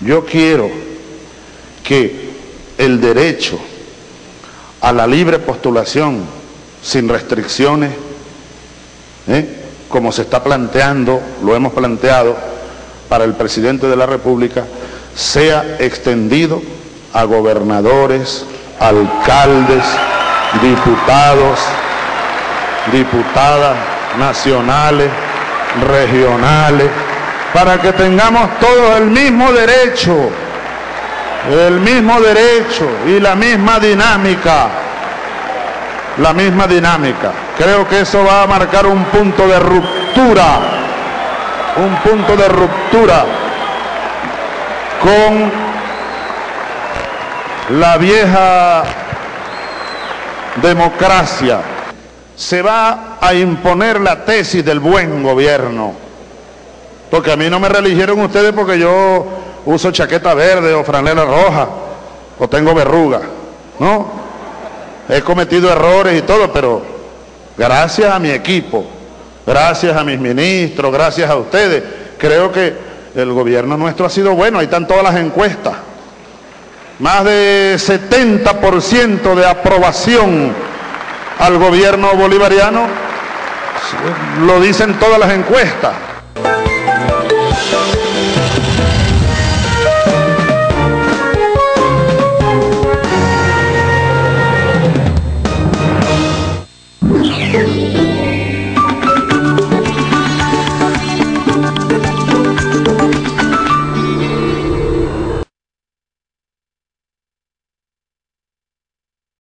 Yo quiero que el derecho a la libre postulación sin restricciones, ¿eh? como se está planteando, lo hemos planteado para el presidente de la República, sea extendido a gobernadores, alcaldes, diputados, diputadas nacionales, regionales, para que tengamos todos el mismo derecho, el mismo derecho y la misma dinámica, la misma dinámica. Creo que eso va a marcar un punto de ruptura, un punto de ruptura con la vieja democracia. Se va a imponer la tesis del buen gobierno. Porque a mí no me religieron ustedes porque yo uso chaqueta verde o franela roja o tengo verruga. No, he cometido errores y todo, pero gracias a mi equipo, gracias a mis ministros, gracias a ustedes, creo que el gobierno nuestro ha sido bueno. Ahí están todas las encuestas. Más de 70% de aprobación al gobierno bolivariano, lo dicen todas las encuestas.